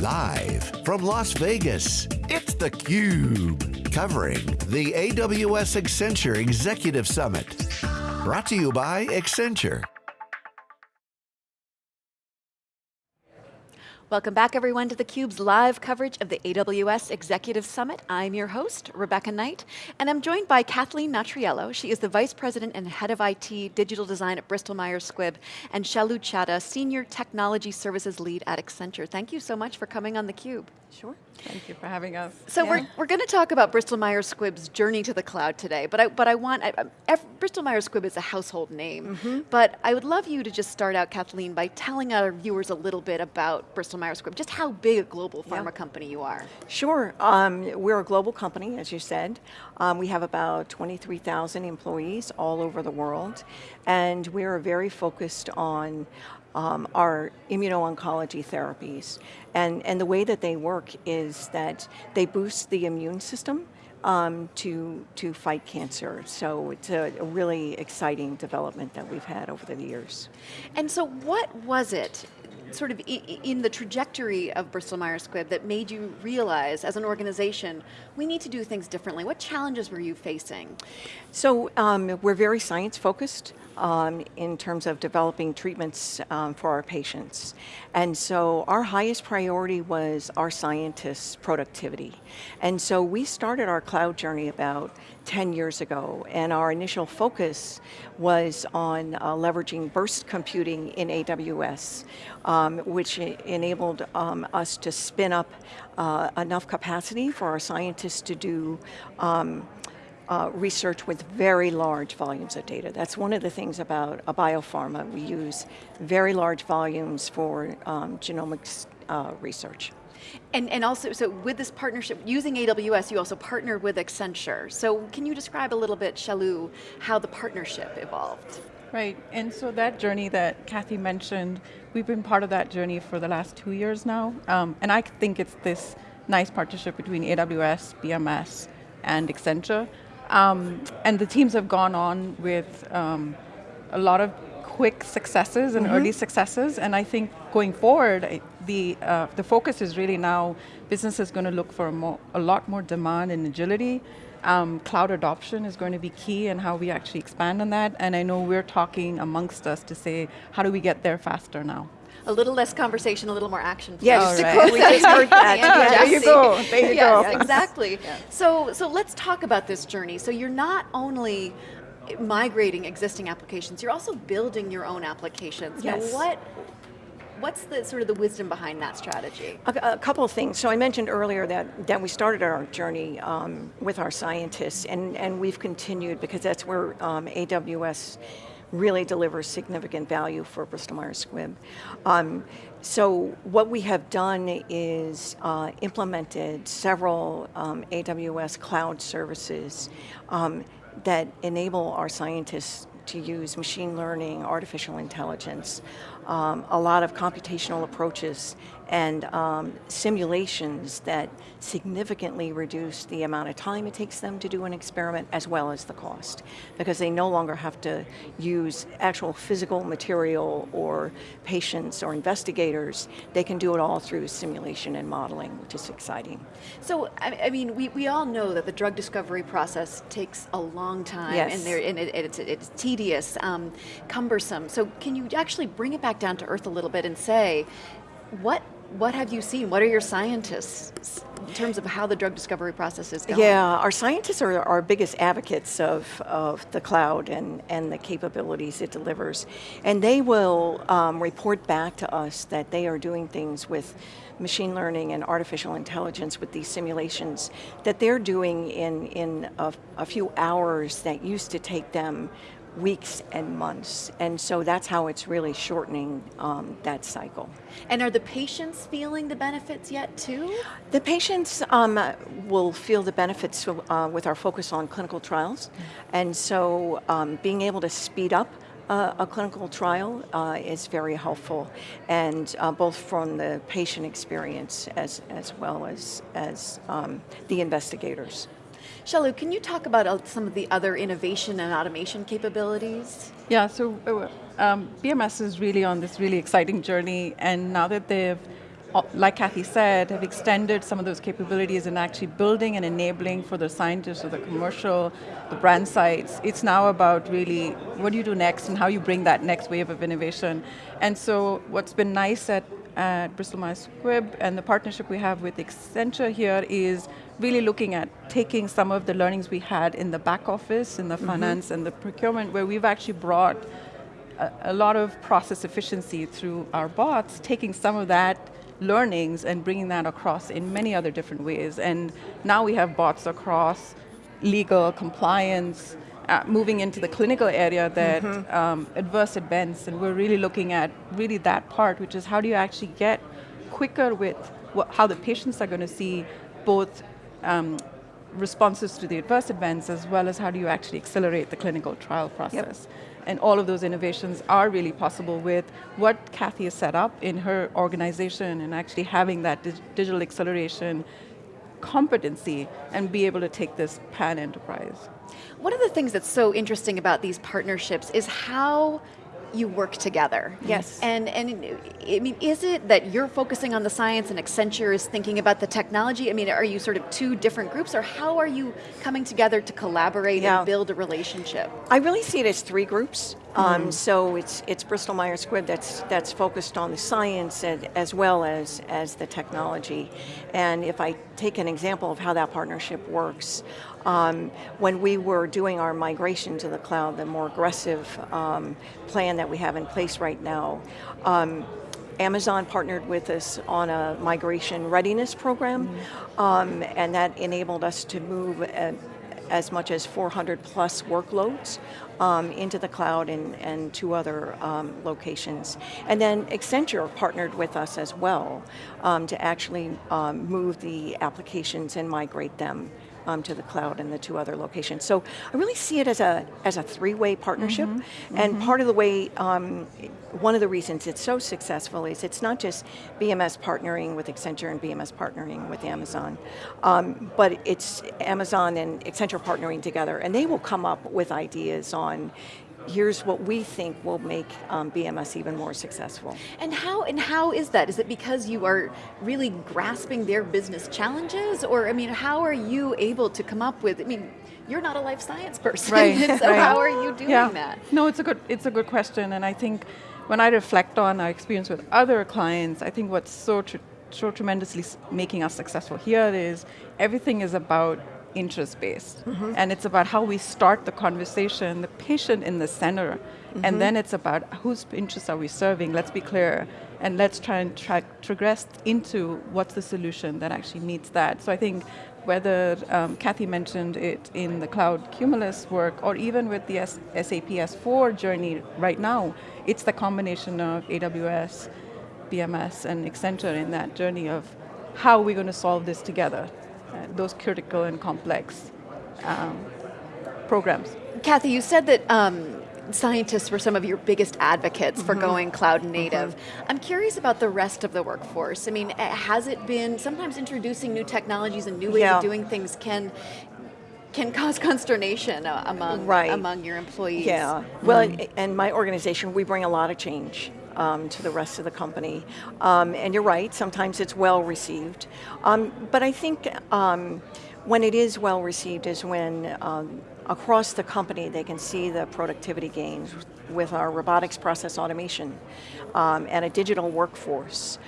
Live from Las Vegas, it's theCUBE. Covering the AWS Accenture Executive Summit. Brought to you by Accenture. Welcome back everyone to theCUBE's live coverage of the AWS Executive Summit. I'm your host, Rebecca Knight, and I'm joined by Kathleen Natriello. She is the Vice President and Head of IT Digital Design at Bristol Myers Squibb, and Shalu Chadha, Senior Technology Services Lead at Accenture. Thank you so much for coming on theCUBE. Sure. Thank you for having us. So yeah. we're, we're going to talk about Bristol Myers Squibb's journey to the cloud today, but I, but I want, I, I, Bristol Myers Squibb is a household name, mm -hmm. but I would love you to just start out, Kathleen, by telling our viewers a little bit about Bristol Myers Squibb, just how big a global pharma yeah. company you are. Sure, um, we're a global company, as you said. Um, we have about 23,000 employees all over the world, and we are very focused on um, are immuno-oncology therapies. And, and the way that they work is that they boost the immune system um, to, to fight cancer. So it's a, a, really exciting development that we've had over the years. And so what was it sort of in the trajectory of Bristol Myers Squibb that made you realize as an organization, we need to do things differently? What challenges were you facing? So um, we're very science focused um, in terms of developing treatments um, for our patients. And so our highest priority was our scientists' productivity. And so we started our cloud journey about 10 years ago, and our initial focus was on uh, leveraging burst computing in AWS, um, which enabled um, us to spin up uh, enough capacity for our scientists to do um, uh, research with very large volumes of data. That's one of the things about a biopharma. We use very large volumes for um, genomics uh, research. And, and also, so with this partnership, using AWS, you also partnered with Accenture. So can you describe a little bit, Shalu, how the partnership evolved? Right, and so that journey that Kathy mentioned, we've been part of that journey for the last two years now. Um, and I think it's this nice partnership between AWS, BMS, and Accenture. Um, and the teams have gone on with um, a lot of quick successes and mm -hmm. early successes, and I think going forward, the, uh, the focus is really now, business is going to look for a, more, a lot more demand and agility. Um, cloud adoption is going to be key and how we actually expand on that, and I know we're talking amongst us to say, how do we get there faster now? a little less conversation, a little more action. Yes, right. we just heard that. yeah, there you go, there you yes, go. exactly. Yeah. So, so let's talk about this journey. So you're not only migrating existing applications, you're also building your own applications. Yes. Now what, What's the sort of the wisdom behind that strategy? A, a, couple of things. So I mentioned earlier that, that we started our journey um, with our scientists and, and we've continued because that's where um, AWS really delivers significant value for Bristol Myers Squibb. Um, so what we have done is uh, implemented several um, AWS cloud services um, that enable our scientists to use machine learning, artificial intelligence, um, a lot of computational approaches and um, simulations that significantly reduce the amount of time it takes them to do an experiment as well as the cost. Because they no longer have to use actual physical material or patients or investigators. They can do it all through simulation and modeling, which is exciting. So, I mean, we, we all know that the drug discovery process takes a long time yes. and, and it, it's, it's tedious, um, cumbersome. So can you actually bring it back down to earth a little bit and say, what what have you seen? What are your scientists in terms of how the drug discovery process is going? Yeah, our scientists are our biggest advocates of, of the cloud and, and the capabilities it delivers. And they will um, report back to us that they are doing things with machine learning and artificial intelligence with these simulations that they're doing in, in a, a few hours that used to take them weeks and months. And so that's how it's really shortening um, that cycle. And are the patients feeling the benefits yet too? The patients um, will feel the benefits uh, with our focus on clinical trials. And so um, being able to speed up uh, a clinical trial uh, is very helpful, and uh, both from the patient experience as, as well as, as um, the investigators. Shalu, can you talk about uh, some of the other innovation and automation capabilities? Yeah, so uh, um, BMS is really on this really exciting journey, and now that they've uh, like Kathy said, have extended some of those capabilities and actually building and enabling for the scientists or the commercial, the brand sites. It's now about really what do you do next and how you bring that next wave of innovation. And so what's been nice at, at Bristol Myers Squibb and the partnership we have with Accenture here is really looking at taking some of the learnings we had in the back office, in the mm -hmm. finance and the procurement, where we've actually brought a, a lot of process efficiency through our bots, taking some of that learnings and bringing that across in many other different ways. And now we have bots across legal, compliance, uh, moving into the clinical area that mm -hmm. um, adverse events, and we're really looking at really that part, which is how do you actually get quicker with what, how the patients are going to see both um, responses to the adverse events as well as how do you actually accelerate the clinical trial process. Yep. And all of those innovations are really possible with what Kathy has set up in her organization and actually having that dig digital acceleration competency and be able to take this pan-enterprise. One of the things that's so interesting about these partnerships is how you work together. Yes. And, and I mean, is it that you're focusing on the science and Accenture is thinking about the technology? I mean, are you sort of two different groups or how are you coming together to collaborate yeah. and build a relationship? I really see it as three groups. Mm. Um, mm-hmm. so it's it's Bristol Myers Squibb that's that's focused on the science and, as well as as the technology. And if I take an example of how that partnership works, um, when we were doing our migration to the cloud, the more aggressive um, plan that we have in place right now, um, Amazon partnered with us on a migration readiness program, mm and that enabled us to move as much as 400 plus workloads um, into the cloud and, and two other um, locations. And then Accenture partnered with us as well um, to actually um, move the applications and migrate them um, to the cloud and the two other locations. So I really see it as a, as a three-way partnership, mm -hmm. and mm -hmm. part of the way, um, one of the reasons it's so successful is it's not just BMS partnering with Accenture and BMS partnering with Amazon, um, but it's Amazon and Accenture partnering together, and they will come up with ideas on here's what we think will make um, BMS even more successful. And how, and how is that? Is it because you are really grasping their business challenges? Or, I mean, how are you able to come up with, I mean, you're not a life science person, right. so right. how are you doing yeah. that? No, it's a, good, it's a good question, and I think when I reflect on our experience with other clients, I think what's so, so tremendously making us successful here is everything is about interest-based. Mm -hmm. And it's about how we start the conversation, the patient in the center, mm -hmm. and then it's about whose interests are we serving, let's be clear, and let's try and track, progress into what's the solution that actually meets that. So I think whether um, Kathy mentioned it in the cloud Cumulus work, or even with the S SAP S4 journey right now, it's the combination of AWS, BMS, and Accenture in that journey of how are we going to solve this together those critical and complex um, programs. Kathy, you said that um, scientists were some of your biggest advocates mm -hmm. for mm-hmm. going cloud native. Mm -hmm. I'm curious about the rest of the workforce. I mean, has it been, sometimes introducing new technologies and new ways yeah. of doing things can can cause consternation among right. among your employees. Yeah, well, mm. and my organization, we bring a lot of change um, to the rest of the company. Um, and you're right, sometimes it's well received. Um, but I think um, when it is well received is when um, across the company they can see the productivity gains with our robotics process automation um, and a digital workforce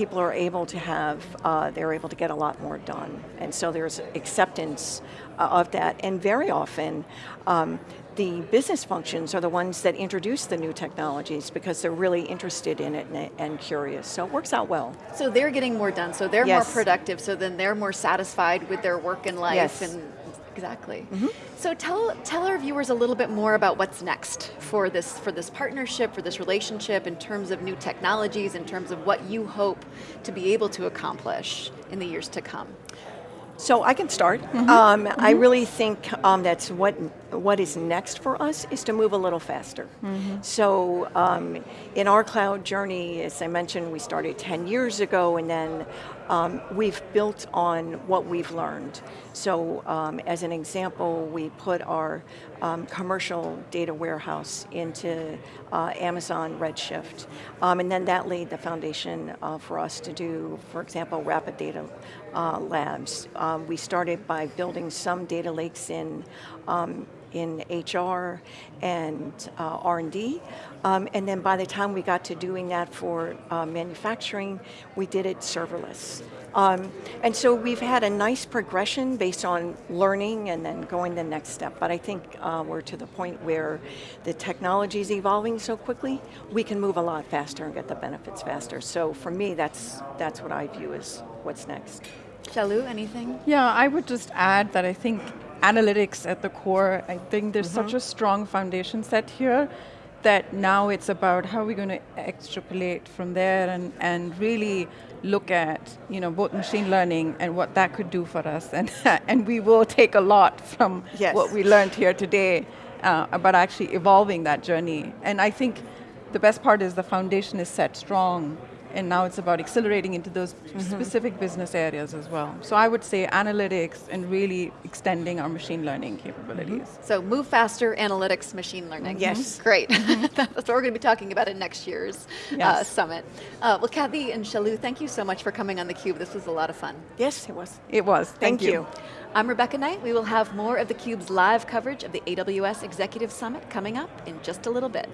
people are able to have, uh, they're able to get a lot more done. And so there's acceptance uh, of that. And very often, um, the business functions are the ones that introduce the new technologies because they're really interested in it and, and curious. So it works out well. So they're getting more done, so they're yes. more productive, so then they're more satisfied with their work and life yes. and Exactly. Mm -hmm. So tell tell our viewers a little bit more about what's next for this for this partnership, for this relationship, in terms of new technologies, in terms of what you hope to be able to accomplish in the years to come. So I can start. Mm -hmm. um, mm -hmm. I really think um, that's what what is next for us is to move a little faster. Mm -hmm. So um, in our cloud journey, as I mentioned, we started 10 years ago and then um, we've built on what we've learned. So um, as an example, we put our um, commercial data warehouse into uh, Amazon Redshift. Um, and then that laid the foundation uh, for us to do, for example, rapid data uh, labs. Um, we started by building some data lakes in um, in HR and uh, R&D. Um, and then by the time we got to doing that for uh, manufacturing, we did it serverless. Um, and so we've had a nice progression based on learning and then going the next step. But I think uh, we're to the point where the technology is evolving so quickly, we can move a lot faster and get the benefits faster. So for me, that's, that's what I view as what's next. Shalu, anything? Yeah, I would just add that I think analytics at the core, I think there's such a strong foundation set here that now it's about how we're going to extrapolate from there and, and really look at you know both machine learning and what that could do for us and and we will take a lot from Yes. what we learned here today uh, about actually evolving that journey and I think the best part is the foundation is set strong and now it's about accelerating into those specific business areas as well. So I would say analytics and really extending our machine learning capabilities. So move faster, analytics, machine learning. Yes. Great. That's what we're going to be talking about in next year's uh, summit. Uh, well, Kathy and Shalu, thank you so much for coming on theCUBE. This was a lot of fun. Yes, it was. It was. Thank, Thank you. I'm Rebecca Knight. We will have more of theCUBE's live coverage of the AWS Executive Summit coming up in just a little bit.